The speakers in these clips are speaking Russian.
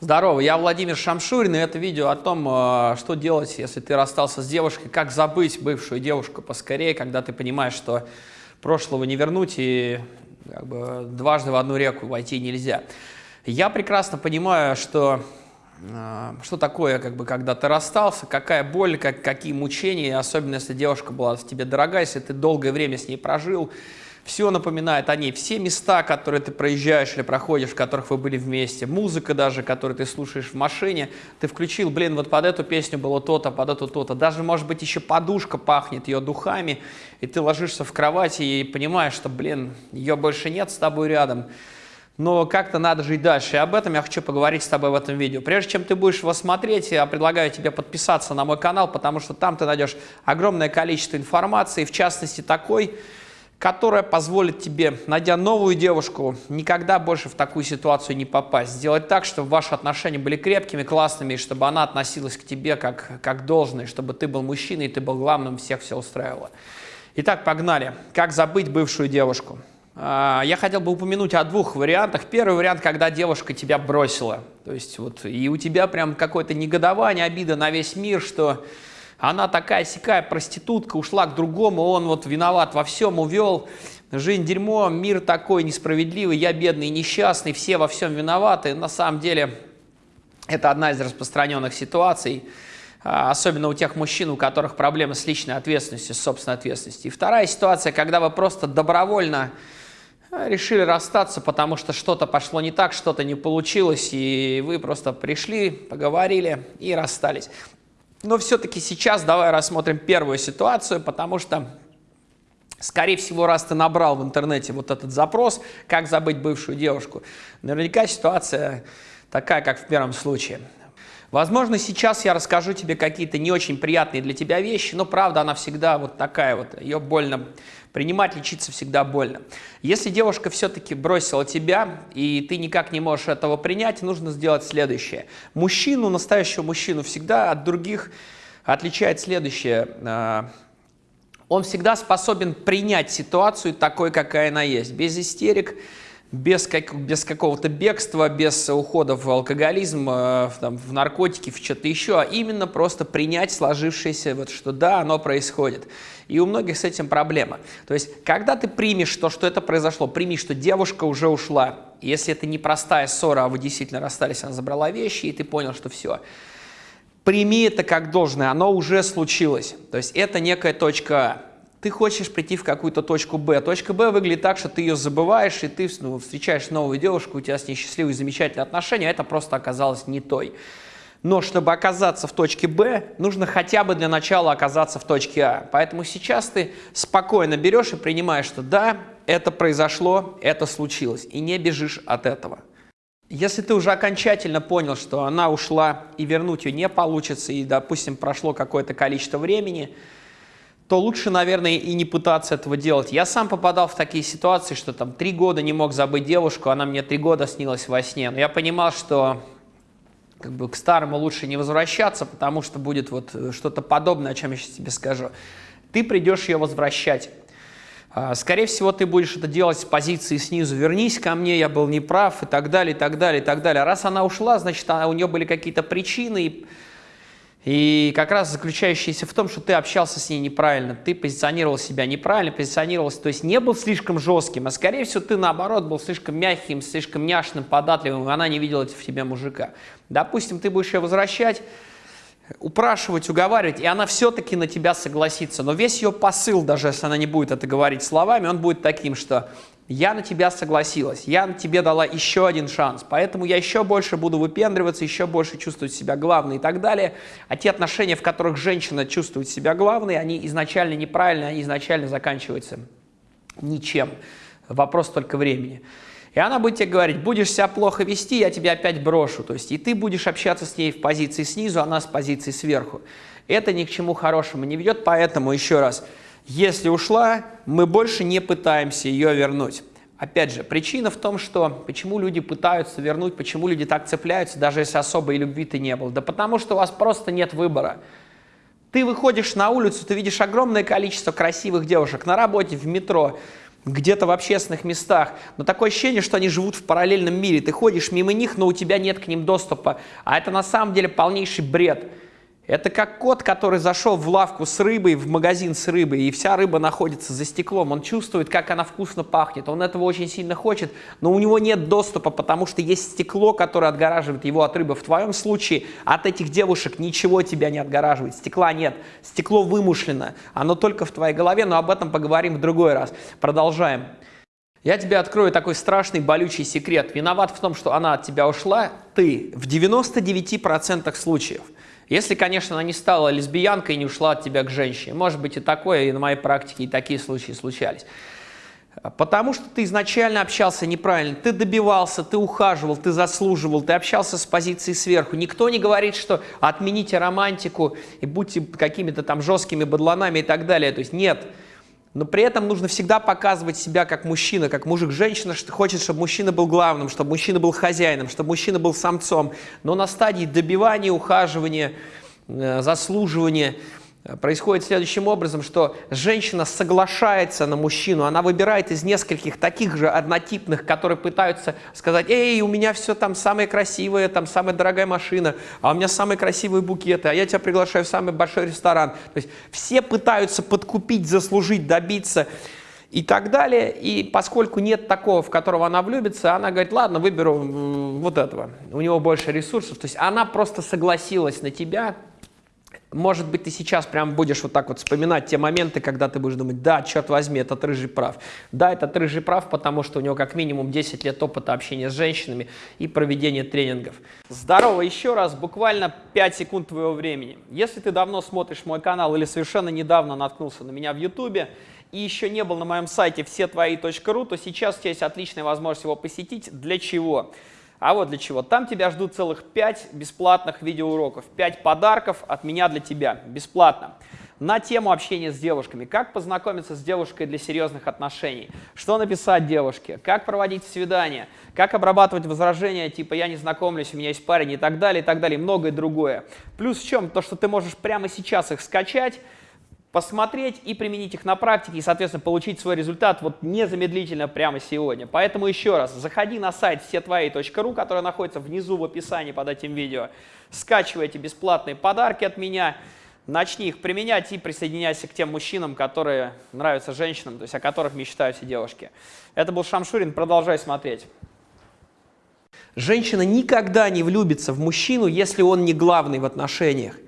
Здорово, я Владимир Шамшурин, и это видео о том, э, что делать, если ты расстался с девушкой, как забыть бывшую девушку поскорее, когда ты понимаешь, что прошлого не вернуть и как бы, дважды в одну реку войти нельзя. Я прекрасно понимаю, что э, что такое, как бы, когда ты расстался, какая боль, как, какие мучения, особенно если девушка была тебе дорогая, если ты долгое время с ней прожил, все напоминает о ней, все места, которые ты проезжаешь или проходишь, в которых вы были вместе, музыка даже, которую ты слушаешь в машине, ты включил, блин, вот под эту песню было то-то, под эту то-то, даже, может быть, еще подушка пахнет ее духами, и ты ложишься в кровати и понимаешь, что, блин, ее больше нет с тобой рядом, но как-то надо жить дальше. И об этом я хочу поговорить с тобой в этом видео. Прежде чем ты будешь его смотреть, я предлагаю тебе подписаться на мой канал, потому что там ты найдешь огромное количество информации, в частности такой, которая позволит тебе, найдя новую девушку, никогда больше в такую ситуацию не попасть. Сделать так, чтобы ваши отношения были крепкими, классными, и чтобы она относилась к тебе как, как должное, чтобы ты был мужчиной, и ты был главным, всех все устраивало. Итак, погнали. Как забыть бывшую девушку? А, я хотел бы упомянуть о двух вариантах. Первый вариант, когда девушка тебя бросила. То есть вот и у тебя прям какое-то негодование, обида на весь мир, что она такая сякая проститутка, ушла к другому, он вот виноват во всем, увел. Жизнь дерьмо, мир такой несправедливый, я бедный, несчастный, все во всем виноваты. На самом деле это одна из распространенных ситуаций, а, особенно у тех мужчин, у которых проблемы с личной ответственностью, с собственной ответственностью. И вторая ситуация, когда вы просто добровольно а, решили расстаться, потому что что-то пошло не так, что-то не получилось, и вы просто пришли, поговорили и расстались. Но все-таки сейчас давай рассмотрим первую ситуацию, потому что, скорее всего, раз ты набрал в интернете вот этот запрос, как забыть бывшую девушку, наверняка ситуация такая, как в первом случае. Возможно, сейчас я расскажу тебе какие-то не очень приятные для тебя вещи, но правда она всегда вот такая вот, ее больно принимать, лечиться всегда больно. Если девушка все-таки бросила тебя, и ты никак не можешь этого принять, нужно сделать следующее. Мужчину, настоящего мужчину всегда от других отличает следующее. А, он всегда способен принять ситуацию такой, какая она есть, без истерик, без, как, без какого-то бегства, без ухода в алкоголизм, э, в, там, в наркотики, в что-то еще, а именно просто принять сложившееся, вот, что да, оно происходит. И у многих с этим проблема. То есть, когда ты примешь то, что это произошло, прими, что девушка уже ушла, если это не простая ссора, а вы действительно расстались, она забрала вещи, и ты понял, что все, прими это как должное, оно уже случилось. То есть, это некая точка А ты хочешь прийти в какую-то точку Б. Точка Б выглядит так, что ты ее забываешь, и ты ну, встречаешь новую девушку, у тебя с ней счастливые, замечательные отношения, а это просто оказалось не той. Но чтобы оказаться в точке Б, нужно хотя бы для начала оказаться в точке А. Поэтому сейчас ты спокойно берешь и принимаешь, что да, это произошло, это случилось, и не бежишь от этого. Если ты уже окончательно понял, что она ушла и вернуть ее не получится, и, допустим, прошло какое-то количество времени, то лучше, наверное, и не пытаться этого делать. Я сам попадал в такие ситуации, что там три года не мог забыть девушку, она мне три года снилась во сне. Но я понимал, что как бы к старому лучше не возвращаться, потому что будет вот э, что-то подобное, о чем я сейчас тебе скажу. Ты придешь ее возвращать. А, скорее всего, ты будешь это делать с позиции снизу. Вернись ко мне, я был неправ, и так далее, и так далее, и так далее. Раз она ушла, значит, у нее были какие-то причины, и и как раз заключающаяся в том, что ты общался с ней неправильно, ты позиционировал себя неправильно, позиционировался, то есть не был слишком жестким, а скорее всего ты наоборот был слишком мягким, слишком няшным, податливым, и она не видела в тебе мужика. Допустим, ты будешь ее возвращать, упрашивать, уговаривать, и она все-таки на тебя согласится. Но весь ее посыл, даже если она не будет это говорить словами, он будет таким, что я на тебя согласилась, я на тебе дала еще один шанс, поэтому я еще больше буду выпендриваться, еще больше чувствовать себя главной и так далее. А те отношения, в которых женщина чувствует себя главной, они изначально неправильные, они изначально заканчиваются ничем. Вопрос только времени. И она будет тебе говорить, будешь себя плохо вести, я тебя опять брошу. То есть и ты будешь общаться с ней в позиции снизу, она с позиции сверху. Это ни к чему хорошему не ведет, поэтому еще раз – если ушла, мы больше не пытаемся ее вернуть. Опять же, причина в том, что почему люди пытаются вернуть, почему люди так цепляются, даже если особой любви-то не было. Да потому что у вас просто нет выбора. Ты выходишь на улицу, ты видишь огромное количество красивых девушек на работе, в метро. где-то в общественных местах, но такое ощущение, что они живут в параллельном мире. Ты ходишь мимо них, но у тебя нет к ним доступа. А это на самом деле полнейший бред. Это как кот, который зашел в лавку с рыбой, в магазин с рыбой, и вся рыба находится за стеклом. Он чувствует, как она вкусно пахнет. Он этого очень сильно хочет, но у него нет доступа, потому что есть стекло, которое отгораживает его от рыбы. В твоем случае от этих девушек ничего тебя не отгораживает. Стекла нет. Стекло вымышлено. Оно только в твоей голове, но об этом поговорим в другой раз. Продолжаем. Я тебе открою такой страшный болючий секрет. Виноват в том, что она от тебя ушла, ты в 99% случаев. Если, конечно, она не стала лесбиянкой и не ушла от тебя к женщине. Может быть и такое, и на моей практике и такие случаи случались. Потому что ты изначально общался неправильно, ты добивался, ты ухаживал, ты заслуживал, ты общался с позиции сверху. Никто не говорит, что отмените романтику и будьте какими-то там жесткими бадланами и так далее. То есть нет. Нет но при этом нужно всегда показывать себя как мужчина, как мужик. Женщина хочет, чтобы мужчина был главным, чтобы мужчина был хозяином, чтобы мужчина был самцом. Но на стадии добивания, ухаживания, э, заслуживания – происходит следующим образом, что женщина соглашается на мужчину, она выбирает из нескольких таких же однотипных, которые пытаются сказать, эй, у меня все там самое красивое, там самая дорогая машина, а у меня самые красивые букеты, а я тебя приглашаю в самый большой ресторан. То есть все пытаются подкупить, заслужить, добиться и так далее. И поскольку нет такого, в которого она влюбится, она говорит, ладно, выберу вот этого, у него больше ресурсов. То есть она просто согласилась на тебя, может быть, ты сейчас прям будешь вот так вот вспоминать те моменты, когда ты будешь думать, да, черт возьми, этот рыжий прав. Да, этот рыжий прав, потому что у него как минимум 10 лет опыта общения с женщинами и проведения тренингов. Здорово еще раз, буквально 5 секунд твоего времени. Если ты давно смотришь мой канал или совершенно недавно наткнулся на меня в YouTube, и еще не был на моем сайте всетвои.ру, то сейчас у тебя есть отличная возможность его посетить. Для чего? А вот для чего. Там тебя ждут целых 5 бесплатных видеоуроков, 5 подарков от меня для тебя, бесплатно. На тему общения с девушками. Как познакомиться с девушкой для серьезных отношений. Что написать девушке. Как проводить свидания. Как обрабатывать возражения, типа «я не знакомлюсь, у меня есть парень» и так далее, и так далее, многое другое. Плюс в чем? То, что ты можешь прямо сейчас их скачать, посмотреть и применить их на практике, и, соответственно, получить свой результат вот незамедлительно прямо сегодня. Поэтому еще раз, заходи на сайт всетвои.ру, который находится внизу в описании под этим видео, скачивай эти бесплатные подарки от меня, начни их применять и присоединяйся к тем мужчинам, которые нравятся женщинам, то есть о которых мечтают все девушки. Это был Шамшурин, продолжай смотреть. Женщина никогда не влюбится в мужчину, если он не главный в отношениях.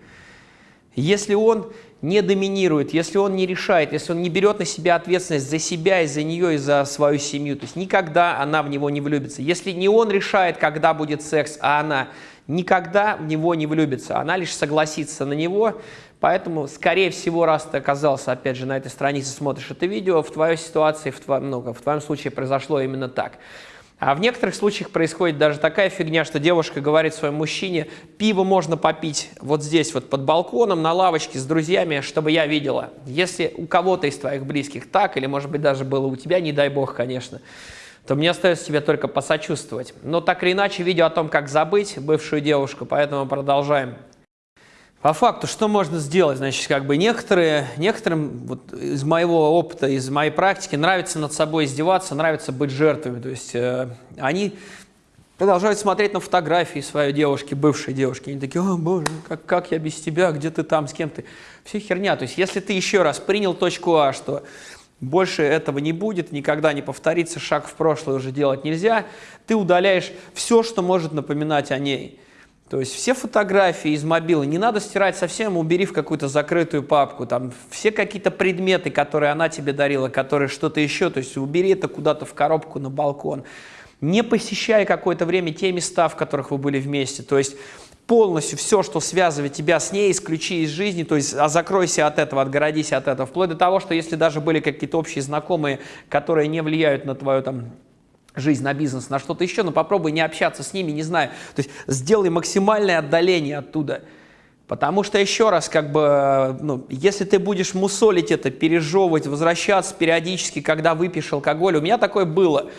Если он не доминирует, если он не решает, если он не берет на себя ответственность за себя и за нее, и за свою семью, то есть никогда она в него не влюбится. Если не он решает, когда будет секс, а она, никогда в него не влюбится. Она лишь согласится на него, поэтому, скорее всего, раз ты оказался, опять же, на этой странице, смотришь это видео, в твоей ситуации, в твоем, ну, в твоем случае произошло именно так. А в некоторых случаях происходит даже такая фигня, что девушка говорит своему мужчине, пиво можно попить вот здесь вот под балконом, на лавочке с друзьями, чтобы я видела. Если у кого-то из твоих близких так, или может быть даже было у тебя, не дай бог, конечно, то мне остается тебе только посочувствовать. Но так или иначе, видео о том, как забыть бывшую девушку, поэтому продолжаем. По факту, что можно сделать? Значит, как бы некоторые, некоторым вот из моего опыта, из моей практики нравится над собой издеваться, нравится быть жертвами. То есть э, они продолжают смотреть на фотографии своей девушки, бывшей девушки. Они такие, о боже, как, как я без тебя, где ты там, с кем ты? Все херня. То есть если ты еще раз принял точку А, что больше этого не будет, никогда не повторится, шаг в прошлое уже делать нельзя, ты удаляешь все, что может напоминать о ней. То есть все фотографии из мобила не надо стирать совсем, убери в какую-то закрытую папку. Там все какие-то предметы, которые она тебе дарила, которые что-то еще, то есть убери это куда-то в коробку на балкон. Не посещай какое-то время те места, в которых вы были вместе. То есть полностью все, что связывает тебя с ней, исключи из жизни, то есть а закройся от этого, отгородись от этого. Вплоть до того, что если даже были какие-то общие знакомые, которые не влияют на твою там жизнь, на бизнес, на что-то еще, но попробуй не общаться с ними, не знаю. То есть сделай максимальное отдаление оттуда. Потому что, еще раз, как бы, ну, если ты будешь мусолить это, пережевывать, возвращаться периодически, когда выпьешь алкоголь, у меня такое было.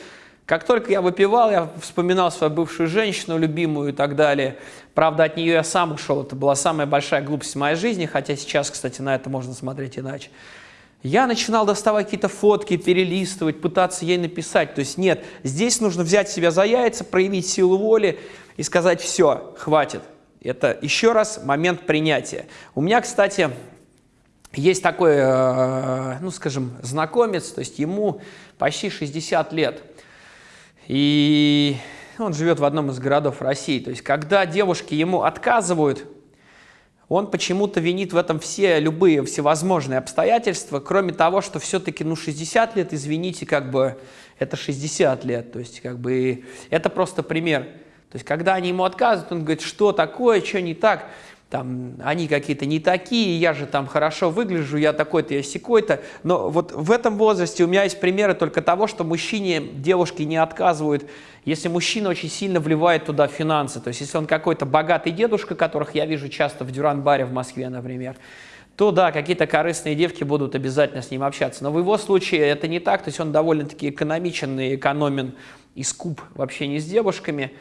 Как только я выпивал, я вспоминал свою бывшую женщину, любимую и так далее. Правда, от нее я сам ушел. Это была самая большая глупость в моей жизни, хотя сейчас, кстати, на это можно смотреть иначе. Я начинал доставать какие-то фотки, перелистывать, пытаться ей написать. То есть нет, здесь нужно взять себя за яйца, проявить силу воли и сказать «все, хватит». Это еще раз момент принятия. У меня, кстати, есть такой, э, ну скажем, знакомец, то есть ему почти 60 лет. И он живет в одном из городов России. То есть когда девушки ему отказывают, он почему-то винит в этом все любые всевозможные обстоятельства, кроме того, что все-таки, ну, 60 лет, извините, как бы, это 60 лет, то есть, как бы, это просто пример. То есть, когда они ему отказывают, он говорит, что такое, что не так, там, они какие-то не такие, я же там хорошо выгляжу, я такой-то, я секой-то. Но вот в этом возрасте у меня есть примеры только того, что мужчине девушки не отказывают, если мужчина очень сильно вливает туда финансы. То есть если он какой-то богатый дедушка, которых я вижу часто в Дюран-баре в Москве, например, то да, какие-то корыстные девки будут обязательно с ним общаться. Но в его случае это не так, то есть он довольно-таки экономичен и экономен и скуп в общении с девушками.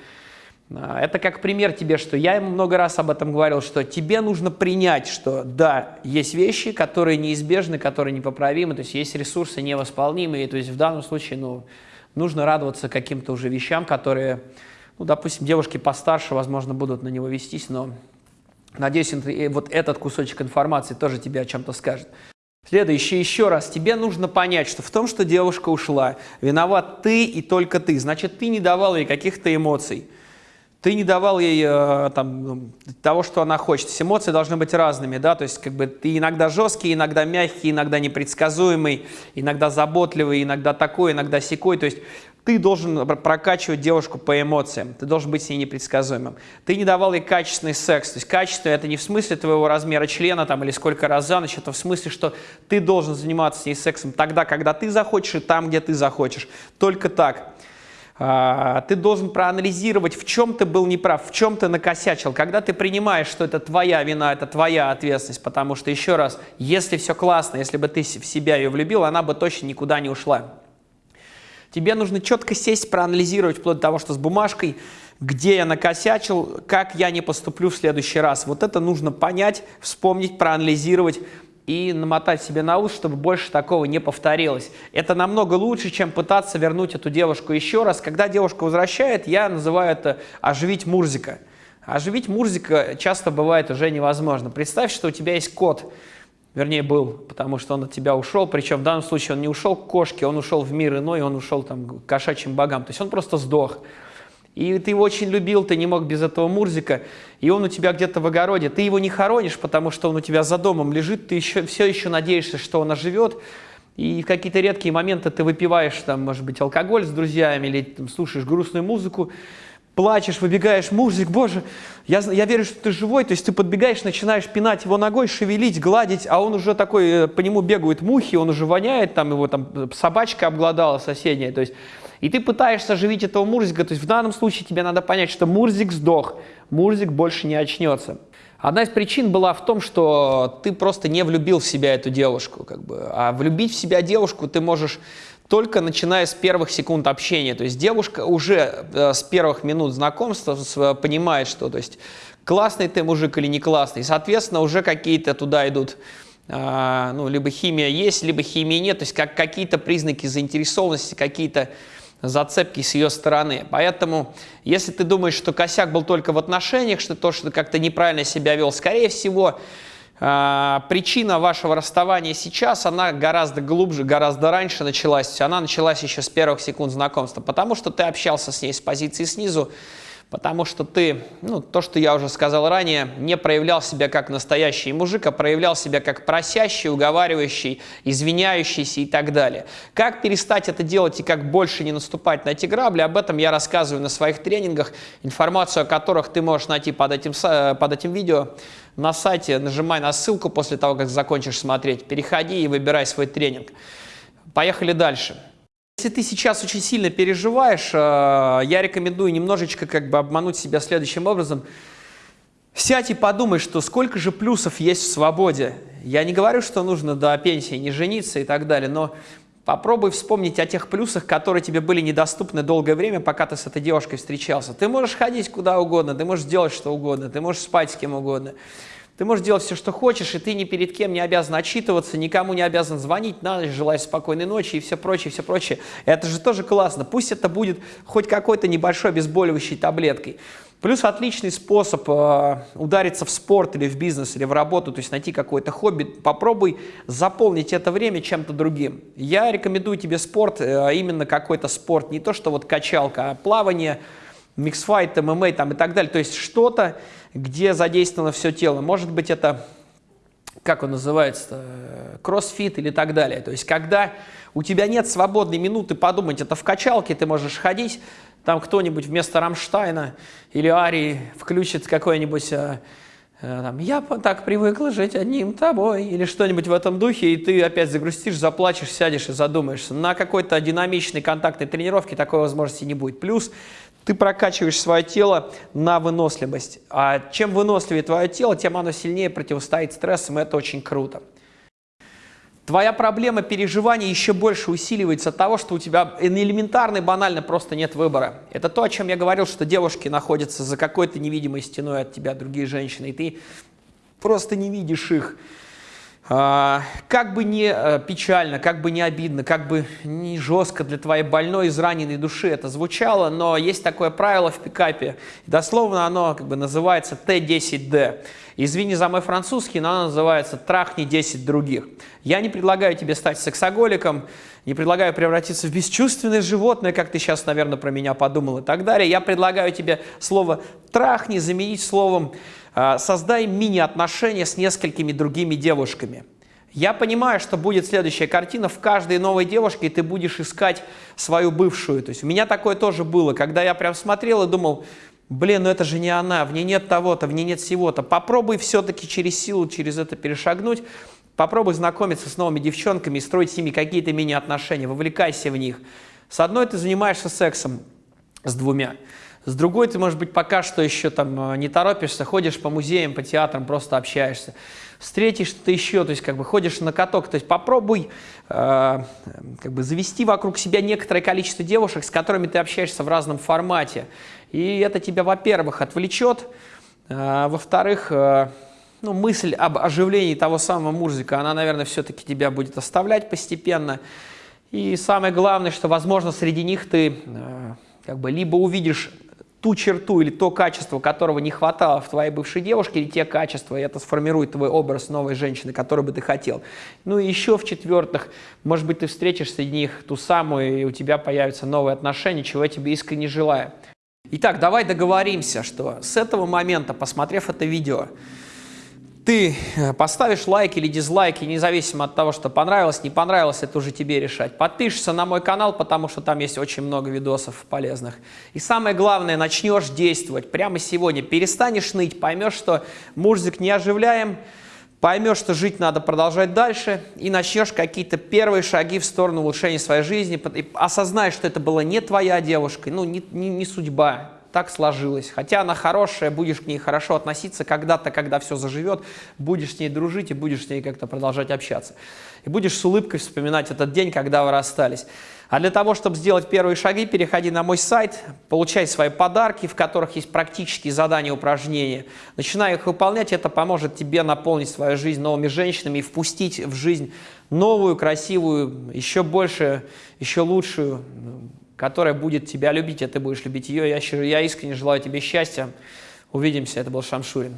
А, это как пример тебе, что я ему много раз об этом говорил, что тебе нужно принять, что да, есть вещи, которые неизбежны, которые непоправимы, то есть есть ресурсы невосполнимые, то есть в данном случае ну, нужно радоваться каким-то уже вещам, которые, ну, допустим, девушки постарше, возможно, будут на него вестись, но надеюсь, вот этот кусочек информации тоже тебе о чем-то скажет. Следующее, еще раз, тебе нужно понять, что в том, что девушка ушла, виноват ты и только ты, значит, ты не давал ей каких-то эмоций, ты не давал ей э, там, ну, того, что она хочет. Эмоции должны быть разными, да, то есть как бы ты иногда жесткий, иногда мягкий, иногда непредсказуемый, иногда заботливый, иногда такой, иногда секой, то есть ты должен прокачивать девушку по эмоциям, ты должен быть с ней непредсказуемым. Ты не давал ей качественный секс, то есть качество это не в смысле твоего размера члена там или сколько раз за ночь, это в смысле, что ты должен заниматься с ней сексом тогда, когда ты захочешь и там, где ты захочешь, только так. А, ты должен проанализировать, в чем ты был неправ, в чем ты накосячил. Когда ты принимаешь, что это твоя вина, это твоя ответственность, потому что, еще раз, если все классно, если бы ты в себя ее влюбил, она бы точно никуда не ушла. Тебе нужно четко сесть, проанализировать, вплоть до того, что с бумажкой, где я накосячил, как я не поступлю в следующий раз. Вот это нужно понять, вспомнить, проанализировать, и намотать себе на ус, чтобы больше такого не повторилось. Это намного лучше, чем пытаться вернуть эту девушку еще раз. Когда девушка возвращает, я называю это «оживить Мурзика». Оживить Мурзика часто бывает уже невозможно. Представь, что у тебя есть кот, вернее был, потому что он от тебя ушел, причем в данном случае он не ушел к кошке, он ушел в мир иной, он ушел там, к кошачьим богам, то есть он просто сдох и ты его очень любил, ты не мог без этого Мурзика, и он у тебя где-то в огороде, ты его не хоронишь, потому что он у тебя за домом лежит, ты еще, все еще надеешься, что он оживет, и в какие-то редкие моменты ты выпиваешь, там, может быть, алкоголь с друзьями или там, слушаешь грустную музыку, плачешь, выбегаешь, Мурзик, боже, я, я верю, что ты живой, то есть ты подбегаешь, начинаешь пинать его ногой, шевелить, гладить, а он уже такой, э, по нему бегают мухи, он уже воняет, там его там собачка обглодала соседняя, то есть и ты пытаешься оживить этого Мурзика, то есть в данном случае тебе надо понять, что Мурзик сдох, Мурзик больше не очнется. Одна из причин была в том, что ты просто не влюбил в себя эту девушку. Как бы. А влюбить в себя девушку ты можешь только начиная с первых секунд общения. То есть девушка уже э, с первых минут знакомства понимает, что то есть, классный ты мужик или не классный. Соответственно, уже какие-то туда идут э, ну, либо химия есть, либо химии нет. То есть как, какие-то признаки заинтересованности, какие-то зацепки с ее стороны. Поэтому, если ты думаешь, что косяк был только в отношениях, что то, что как-то неправильно себя вел, скорее всего, э, причина вашего расставания сейчас, она гораздо глубже, гораздо раньше началась. Она началась еще с первых секунд знакомства, потому что ты общался с ней с позиции снизу, потому что ты, ну, то, что я уже сказал ранее, не проявлял себя как настоящий мужик, а проявлял себя как просящий, уговаривающий, извиняющийся и так далее. Как перестать это делать и как больше не наступать на эти грабли, об этом я рассказываю на своих тренингах, информацию о которых ты можешь найти под этим, под этим видео на сайте, нажимай на ссылку после того, как закончишь смотреть, переходи и выбирай свой тренинг. Поехали дальше. Если ты сейчас очень сильно переживаешь, э, я рекомендую немножечко как бы обмануть себя следующим образом. Сядь и подумай, что сколько же плюсов есть в свободе. Я не говорю, что нужно до пенсии не жениться и так далее, но попробуй вспомнить о тех плюсах, которые тебе были недоступны долгое время, пока ты с этой девушкой встречался. Ты можешь ходить куда угодно, ты можешь делать что угодно, ты можешь спать с кем угодно. Ты можешь делать все, что хочешь, и ты ни перед кем не обязан отчитываться, никому не обязан звонить, на ночь, желаю спокойной ночи и все прочее, все прочее. Это же тоже классно. Пусть это будет хоть какой-то небольшой обезболивающей таблеткой. Плюс отличный способ э, удариться в спорт или в бизнес, или в работу, то есть найти какое-то хобби. Попробуй заполнить это время чем-то другим. Я рекомендую тебе спорт, э, именно какой-то спорт, не то что вот качалка, а плавание, миксфайт, ММА там и так далее. То есть что-то, где задействовано все тело. Может быть это, как он называется, кроссфит или так далее. То есть когда у тебя нет свободной минуты подумать, это в качалке ты можешь ходить, там кто-нибудь вместо Рамштайна или Арии включит какой-нибудь э, э, там, «Я так привыкла жить одним тобой» или что-нибудь в этом духе, и ты опять загрустишь, заплачешь, сядешь и задумаешься. На какой-то динамичной контактной тренировке такой возможности не будет. Плюс ты прокачиваешь свое тело на выносливость. А чем выносливее твое тело, тем оно сильнее противостоит стрессам, и это очень круто. Твоя проблема переживания еще больше усиливается от того, что у тебя элементарно и банально просто нет выбора. Это то, о чем я говорил, что девушки находятся за какой-то невидимой стеной от тебя, другие женщины, и ты просто не видишь их. А, как бы не э, печально, как бы не обидно, как бы не жестко для твоей больной, израненной души это звучало, но есть такое правило в пикапе, дословно оно как бы называется Т10Д. Извини за мой французский, но оно называется «трахни 10 других». Я не предлагаю тебе стать сексоголиком, не предлагаю превратиться в бесчувственное животное, как ты сейчас, наверное, про меня подумал и так далее. Я предлагаю тебе слово «трахни» заменить словом а, создай мини-отношения с несколькими другими девушками. Я понимаю, что будет следующая картина. В каждой новой девушке ты будешь искать свою бывшую. То есть у меня такое тоже было, когда я прям смотрел и думал, блин, ну это же не она, в ней нет того-то, в ней нет всего-то. Попробуй все-таки через силу, через это перешагнуть. Попробуй знакомиться с новыми девчонками и строить с ними какие-то мини-отношения. Вовлекайся в них. С одной ты занимаешься сексом, с двумя. С другой ты, может быть, пока что еще там э, не торопишься, ходишь по музеям, по театрам, просто общаешься. Встретишь что-то еще, то есть как бы ходишь на каток. То есть попробуй э, как бы завести вокруг себя некоторое количество девушек, с которыми ты общаешься в разном формате. И это тебя, во-первых, отвлечет, э, во-вторых, э, ну, мысль об оживлении того самого Мурзика, она, наверное, все-таки тебя будет оставлять постепенно. И самое главное, что, возможно, среди них ты э, как бы либо увидишь ту черту или то качество, которого не хватало в твоей бывшей девушке, или те качества, и это сформирует твой образ новой женщины, которую бы ты хотел. Ну и еще в-четвертых, может быть, ты встретишь среди них ту самую, и у тебя появятся новые отношения, чего я тебе искренне желаю. Итак, давай договоримся, что с этого момента, посмотрев это видео, ты э, поставишь лайк или дизлайк, и независимо от того, что понравилось, не понравилось, это уже тебе решать. Подпишешься на мой канал, потому что там есть очень много видосов полезных. И самое главное, начнешь действовать прямо сегодня. Перестанешь ныть, поймешь, что мужик не оживляем, поймешь, что жить надо продолжать дальше, и начнешь какие-то первые шаги в сторону улучшения своей жизни, и осознаешь, что это была не твоя девушка, ну, не, не, не судьба, так сложилось. Хотя она хорошая, будешь к ней хорошо относиться, когда-то, когда все заживет, будешь с ней дружить и будешь с ней как-то продолжать общаться. И будешь с улыбкой вспоминать этот день, когда вы расстались. А для того, чтобы сделать первые шаги, переходи на мой сайт, получай свои подарки, в которых есть практические задания, упражнения. Начинай их выполнять, это поможет тебе наполнить свою жизнь новыми женщинами и впустить в жизнь новую, красивую, еще больше, еще лучшую, которая будет тебя любить, а ты будешь любить ее. Я, я искренне желаю тебе счастья. Увидимся. Это был Шамшурин.